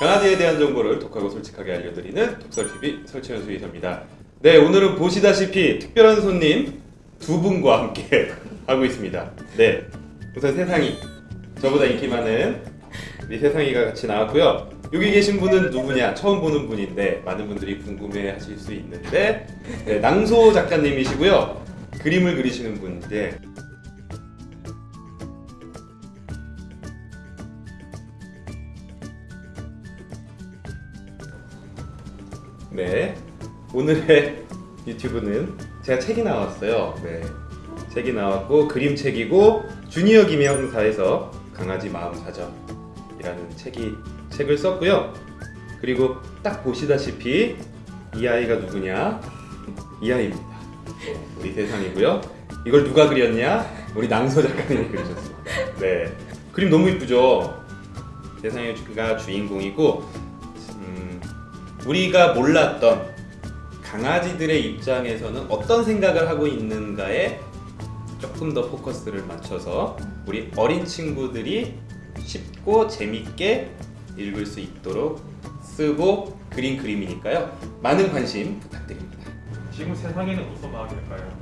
강아지에 대한 정보를 독하고 솔직하게 알려드리는 독설TV 설치현 수의사입니다. 네, 오늘은 보시다시피 특별한 손님 두 분과 함께 하고 있습니다. 네, 우선 세상이 저보다 인기 많은 우리 세상이가 같이 나왔고요. 여기 계신 분은 누구냐? 처음 보는 분인데 많은 분들이 궁금해 하실 수 있는데 네, 낭소 작가님이시고요. 그림을 그리시는 분인데 네 오늘의 유튜브는 제가 책이 나왔어요. 네 책이 나왔고 그림책이고 주니어 김영사에서 강아지 마음 사전이라는 책이 책을 썼고요. 그리고 딱 보시다시피 이 아이가 누구냐? 이 아이입니다. 네, 우리 세상이고요. 이걸 누가 그렸냐? 우리 낭서 작가님이 그리셨습니다. 네 그림 너무 이쁘죠? 세상이가 주인공이고 음, 우리가 몰랐던 강아지들의 입장에서는 어떤 생각을 하고 있는가에 조금 더 포커스를 맞춰서 우리 어린 친구들이 쉽고 재밌게 읽을 수 있도록 쓰고 그린 그림이니까요. 많은 관심 부탁드립니다. 지금 세상에는 무슨 마음일까요?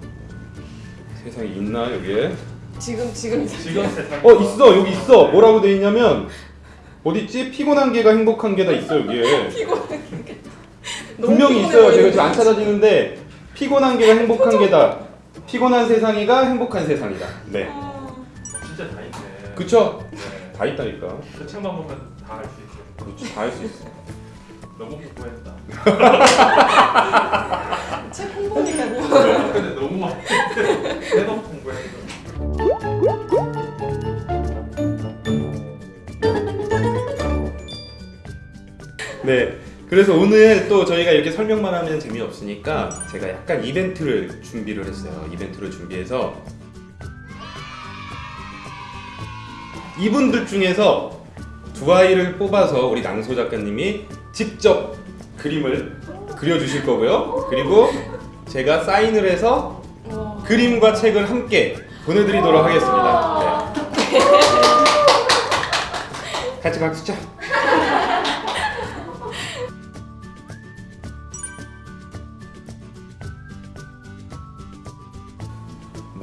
세상에 있나 여기에? 지금 지금 지금 세상 어 있어 여기 있어 뭐라고 돼 있냐면 어디 있지 피곤한 개가 행복한 개다 있어 여기에 분명히 있어요 제가 지금 안 찾아지는데 피곤한 개가 행복한 개다 피곤한 세상이가 행복한 세상이다 네 진짜 다 있네. 그쵸 네. 다 있다니까 그 책만 보면 다알 수 있어요. 그렇지 다할수 있어 너무 공부했다. 책 홍보니까요. 네. 근데 너무 많이 해도 공부했어. 네. 그래서 오늘 또 저희가 이렇게 설명만 하면 재미없으니까 제가 약간 이벤트를 준비를 했어요. 이벤트를 준비해서 이분들 중에서 두 아이를 뽑아서 우리 낭소 작가님이 직접 그림을 그려주실 거고요. 그리고 제가 사인을 해서 와. 그림과 책을 함께 보내드리도록 하겠습니다. 네. 같이 박수 쳐.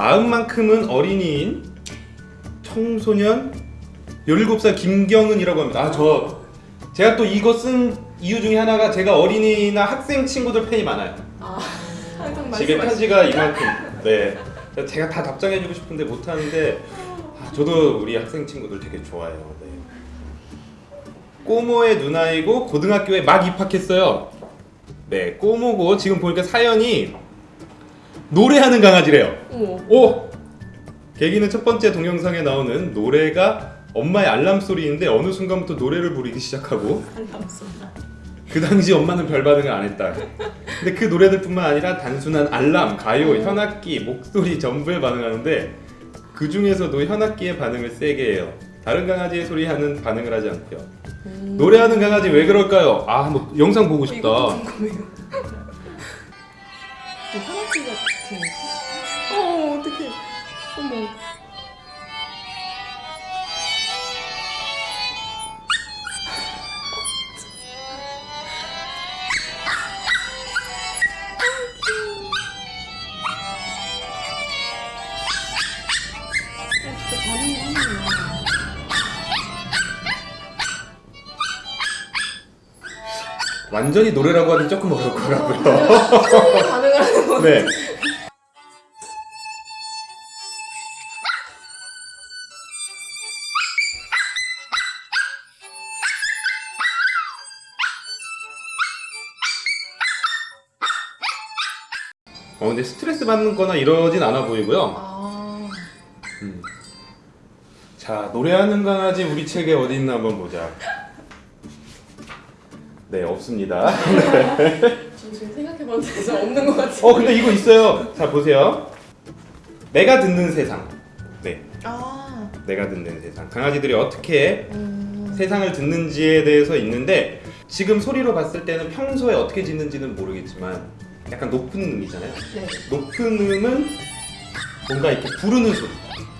마음만큼은 어린이인 청소년 17살 김경은이라고 합니다. 아, 저 제가 또 이거 쓴 이유 중에 하나가 제가 어린이나 학생 친구들 팬이 많아요. 아, 항상 말씀하시. 편지가 이만큼. 네. 제가 다 답장해주고 싶은데 못 하는데 아, 저도 우리 학생 친구들 되게 좋아해요. 네. 꼬모의 누나이고 고등학교에 막 입학했어요. 네, 꼬모고 지금 보니까 사연이 노래하는 강아지래요. 어머. 오! 계기는 첫 번째 동영상에 나오는 노래가 엄마의 알람 소리인데 어느 순간부터 노래를 부르기 시작하고. 그 당시 엄마는 별 반응을 안 했다. 근데 그 노래들뿐만 아니라 단순한 알람, 가요, 현악기, 목소리 전부에 반응하는데 그 중에서도 현악기의 반응을 세게 해요. 다른 강아지의 소리하는 반응을 하지 않고요. 음. 노래하는 강아지 왜 그럴까요? 아, 한번 영상 보고 싶다. 이것도 궁금해요. 이 하나씩 같은. 어 어떡해. 어머. 어, 진짜 반응이 완전히 노래라고 하긴 조금 어려울 것 같고요. 소리에 반응을 하는 거. 네. 어 근데 스트레스 받는 거나 이러진 않아 보이고요. 아. 음. 자 노래하는 강아지 우리 책에 어디 있나 한번 보자. 네 없습니다. 저 지금 생각해봤는데 없는 것 같아요. 어 근데 이거 있어요. 자 보세요. 내가 듣는 세상. 네, 아. 내가 듣는 세상. 강아지들이 어떻게 음. 세상을 듣는지에 대해서 있는데 지금 소리로 봤을 때는 평소에 어떻게 짖는지는 모르겠지만 약간 높은 음이잖아요. 네. 높은 음은 뭔가 이렇게 부르는 소리.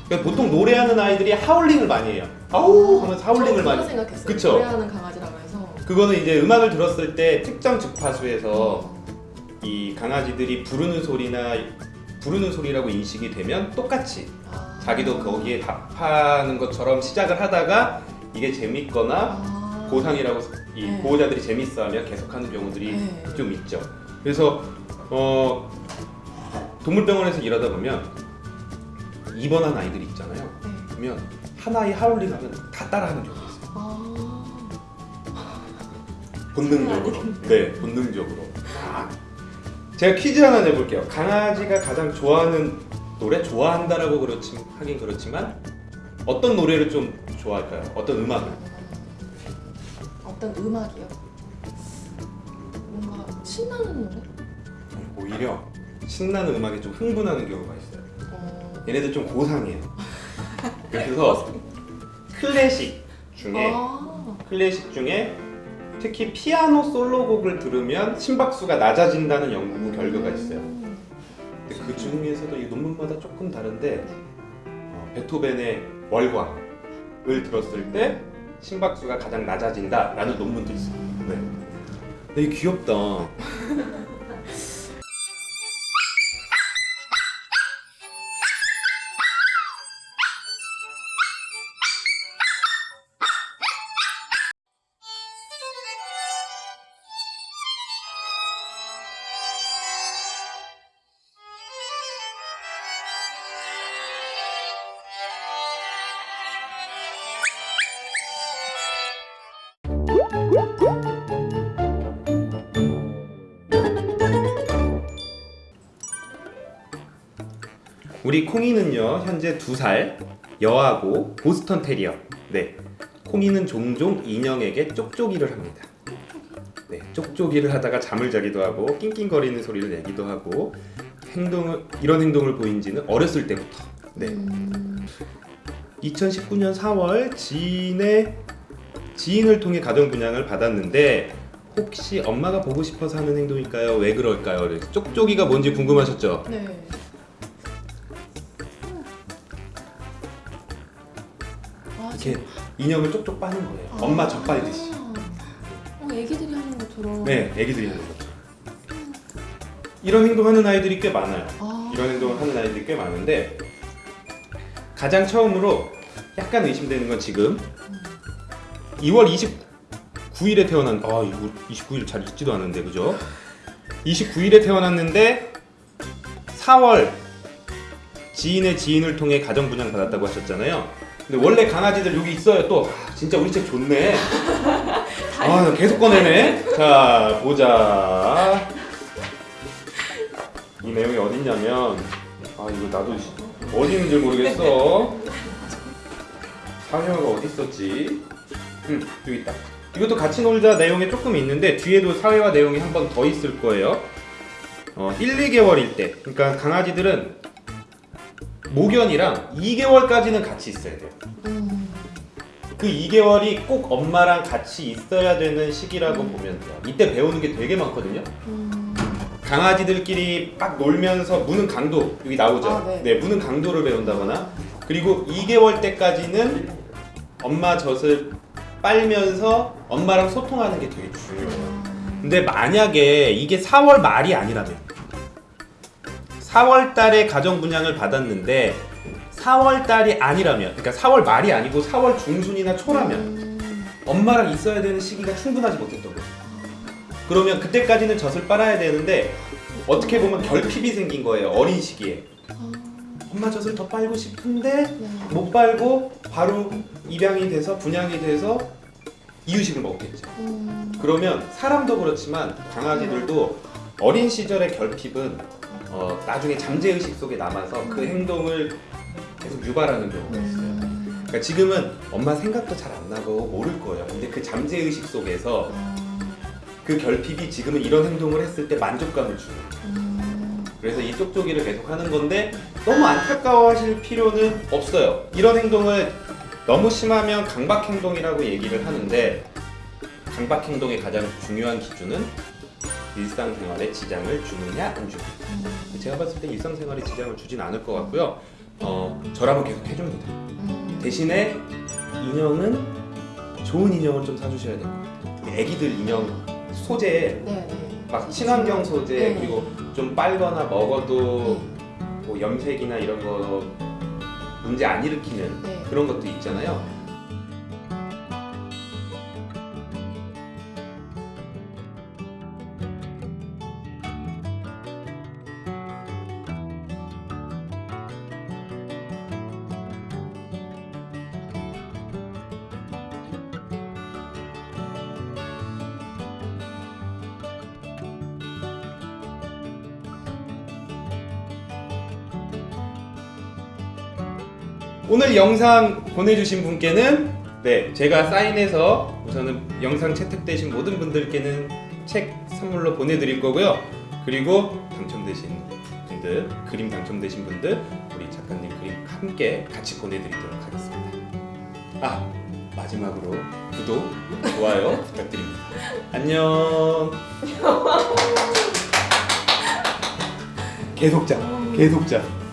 그러니까 보통 노래하는 아이들이 하울링을 많이 해요. 아우 하면서 하울링을 저 많이. 생각했어요. 그쵸? 노래하는 강아지라고. 그거는 이제 음악을 들었을 때 특정 주파수에서 이 강아지들이 부르는 소리나 부르는 소리라고 인식이 되면 똑같이 아. 자기도 거기에 답하는 것처럼 시작을 하다가 이게 재밌거나 아. 보상이라고 이 네. 보호자들이 재밌어하면 계속하는 경우들이 네. 좀 있죠. 그래서 어, 동물병원에서 일하다 보면 입원한 아이들이 있잖아요. 네. 그러면 하나의 하울링 하면 다 따라하는 경우 본능적으로. 네, 본능적으로. 아. 제가 퀴즈 하나 내볼게요. 강아지가 가장 좋아하는 노래 좋아한다라고 그렇지 하긴 그렇지만 어떤 노래를 좀 좋아할까요? 어떤 음악을? 어떤 음악이요? 뭔가 신나는 노래? 오히려 신나는 음악에 좀 흥분하는 경우가 있어요. 어. 얘네들 좀 고상해요. 그래서 클래식 중에 아. 클래식 중에 특히 피아노 솔로곡을 들으면 심박수가 낮아진다는 연구 결과가 있어요. 음. 근데 그 중에서도 이 논문마다 조금 다른데 어, 베토벤의 월광을 들었을 때 심박수가 가장 낮아진다라는 논문도 있어요. 네. 되게 귀엽다. 우리 콩이는요 현재 두 살 여하고 보스턴 테리어. 네, 콩이는 종종 인형에게 쪽쪽이를 합니다. 네, 쪽쪽이를 하다가 잠을 자기도 하고 낑낑거리는 소리를 내기도 하고 행동을 이런 행동을 보인 지는 어렸을 때부터. 네, 음. 2019년 4월 지인의 지인을 통해 가정 분양을 받았는데 혹시 엄마가 보고 싶어서 하는 행동일까요? 왜 그럴까요? 쪽쪽이가 뭔지 궁금하셨죠? 네. 이렇게 인형을 쪽쪽 빠는 거예요. 엄마 젖 빨듯이. 어, 애기들이 하는 것처럼. 네, 애기들이 하는 거죠. 이런 행동하는 아이들이 꽤 많아요. 아. 이런 행동을 하는 아이들이 꽤 많은데 가장 처음으로 약간 의심되는 건 지금 2월 29일에 태어난 아 이거 29일 잘 읽지도 않는데 그죠? 29일에 태어났는데 4월 지인의 지인을 통해 가정 분양 받았다고 하셨잖아요. 근데 원래 강아지들 여기 있어요. 또 아, 진짜 우리 책 좋네. 아 계속 꺼내네. 자 보자. 이 내용이 어딨냐면 아 이거 나도 어디 있는지 모르겠어. 사회화가 어디 있었지? 응 여기 있다. 이것도 같이 놀자 내용이 조금 있는데 뒤에도 사회화 내용이 한 번 더 있을 거예요. 어 1, 2개월일 때 그러니까 강아지들은 모견이랑 2개월까지는 같이 있어야 돼요. 음. 그 2개월이 꼭 엄마랑 같이 있어야 되는 시기라고 보면 돼요. 이때 배우는 게 되게 많거든요. 음. 강아지들끼리 막 놀면서 무는 강도 여기 나오죠. 아, 네. 네, 무는 강도를 배운다거나 그리고 2개월 때까지는 엄마 젖을 빨면서 엄마랑 소통하는 게 되게 중요해요. 근데 만약에 이게 4월 말이 아니라면 4월 달에 가정 분양을 받았는데 4월 달이 아니라면 그러니까 4월 말이 아니고 4월 중순이나 초라면 음. 엄마랑 있어야 되는 시기가 충분하지 못했던 거죠. 그러면 그때까지는 젖을 빨아야 되는데 어떻게 보면 결핍이 생긴 거예요. 어린 시기에. 아. 엄마 젖을 더 빨고 싶은데 네. 못 빨고 바로 입양이 돼서 분양이 돼서 이유식을 먹겠죠. 음. 그러면 사람도 그렇지만 강아지들도 어린 시절의 결핍은 어, 나중에 잠재 의식 속에 남아서 그 행동을 계속 유발하는 경우가 있어요. 음. 그러니까 지금은 엄마 생각도 잘 안 나고 모를 거예요. 근데 그 잠재 의식 속에서 아. 그 결핍이 지금은 이런 행동을 했을 때 만족감을 주는. 거예요. 음. 그래서 이 쪽쪽이를 계속 하는 건데 너무 안타까워하실 필요는 없어요. 이런 행동을 너무 심하면 강박 행동이라고 얘기를 하는데 강박 행동의 가장 중요한 기준은 일상생활에 지장을 주느냐 안 주느냐. 음. 제가 봤을 때 일상생활에 지장을 주진 않을 것 같고요. 어, 저라면 계속 해줍니다. 음. 대신에 인형은 좋은 인형을 좀 사주셔야 돼요. 애기들 인형 소재 네, 네. 막 친환경 소재 네. 그리고 좀 빨거나 먹어도 네. 뭐 염색이나 이런 거 문제 안 일으키는 네. 그런 것도 있잖아요. 오늘 영상 보내주신 분께는 네 제가 사인해서 우선은 영상 채택되신 모든 분들께는 책 선물로 보내드릴 거고요. 그리고 당첨되신 분들 그림 당첨되신 분들 우리 작가님 그림 함께 같이 보내드리도록 하겠습니다. 아 마지막으로 구독 좋아요 부탁드립니다. 안녕. 계속자 계속자.